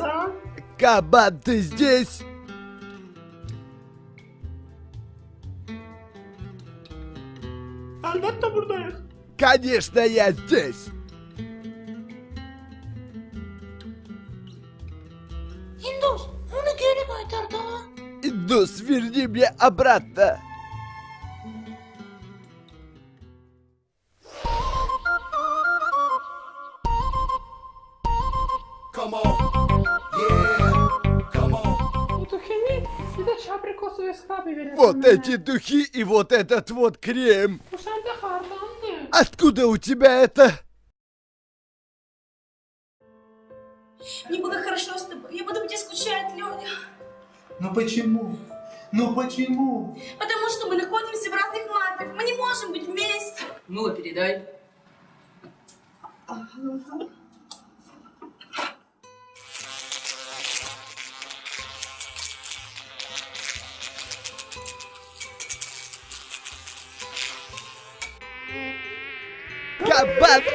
а? Кабан, ты здесь? Elbette buradayız. Конечно, я здесь. Hindus, onu geri kaytar daha. Индус, верни мне обратно. Skabi verin. Вот эти духи и вот этот вот крем. Откуда у тебя это? Мне было хорошо с тобой. Я буду тебе скучать, Леня. Ну почему? Ну почему? Потому что мы находимся в разных матах. Мы не можем быть вместе. Ну, передай. Görme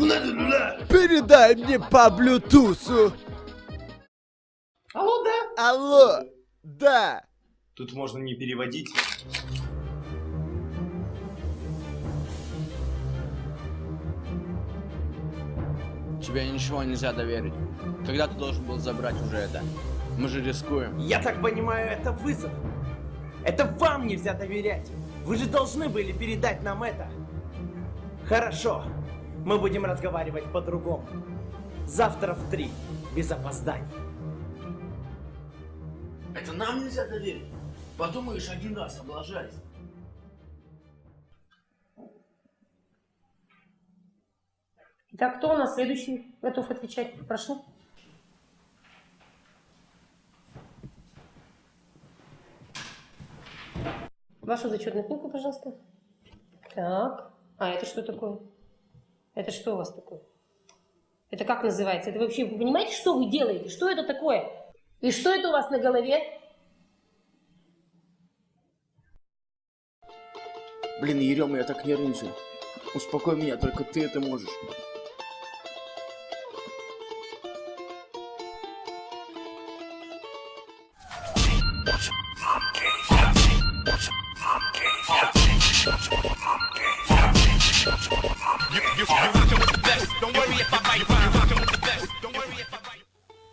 Bu nedir ulan? Передай мне по блютусу. Алло, да? Алло, да. Тут можно не переводить. Тебе ничего нельзя доверить. Когда ты должен был забрать уже это? Мы же рискуем. Я так понимаю, это вызов. Это вам нельзя доверять. Вы же должны были передать нам это. Хорошо. Мы будем разговаривать по-другому. Завтра в три. Без опозданий. Это нам нельзя доверить. Подумаешь, один раз облажались. Итак, кто у нас следующий готов отвечать? Прошу. Вашу зачетную книгу, пожалуйста. Так. А, это что такое? Это что у вас такое? Это как называется? Это вообще, вы понимаете, что вы делаете? Что это такое? И что это у вас на голове? Блин, Ерема, я так нервничаю. Успокой меня, только ты это можешь.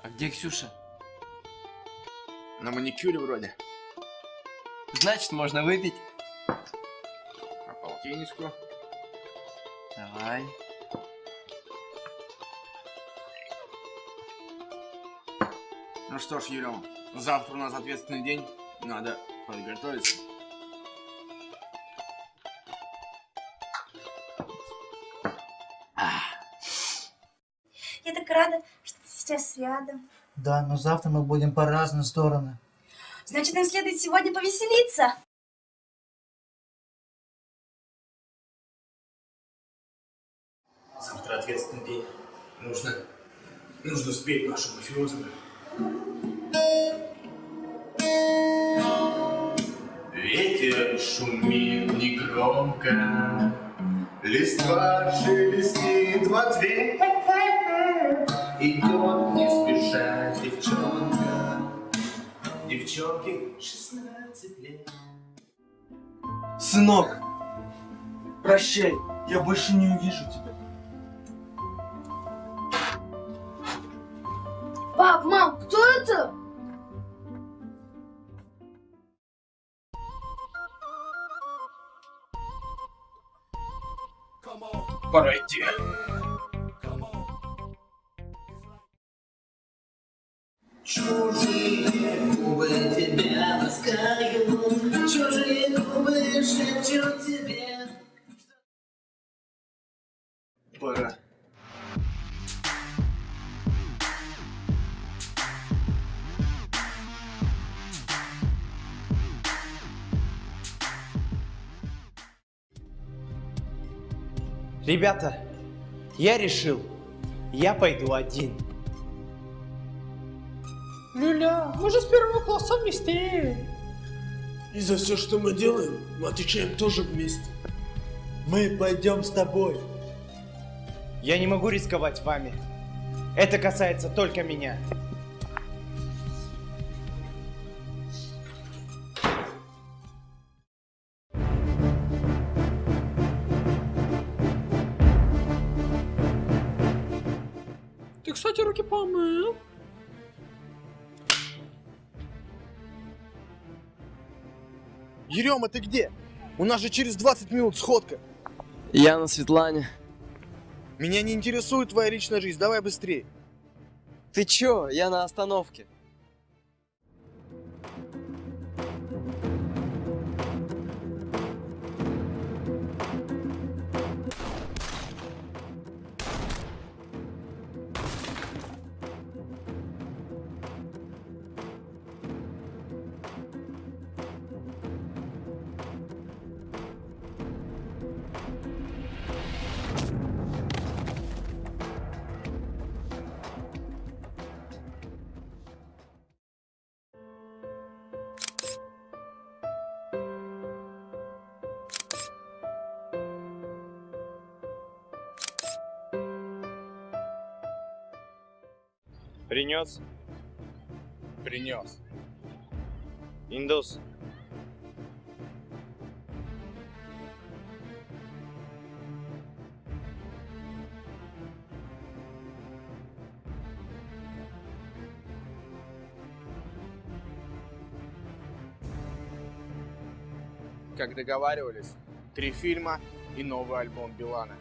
А где Ксюша? На маникюре вроде. Значит, можно выпить. Полтинничку? Давай. Ну что ж, Ерема, завтра у нас ответственный день. Надо подготовиться. Я так рада, что ты сейчас рядом. Да, но завтра мы будем по разные стороны. Значит, нам следует сегодня повеселиться. Завтра ответственный день. Нужно... Нужно успеть нашу мафиозную. Ветер шумит негромко, Листва шелестит в ответ. Идет не спеша девчонка, Девчонке 16 лет. Сынок, прощай, я больше не увижу тебя. Пап, мам, кто это? Пора идти. Чужие губы тебя ласкают, чужие губы шепчут тебе. Пора. Ребята, я решил, я пойду один. Люля, мы же с первого класса вместе. И за все, что мы делаем, мы отвечаем тоже вместе. Мы пойдем с тобой. Я не могу рисковать вами. Это касается только меня. Ты, кстати, руки помыл? Ерема, ты где? У нас же через 20 минут сходка. Я на Светлане. Меня не интересует твоя личная жизнь, давай быстрее. Ты чё? Я на остановке. Принес? Принес. Индус. Как договаривались, три фильма и новый альбом Билана.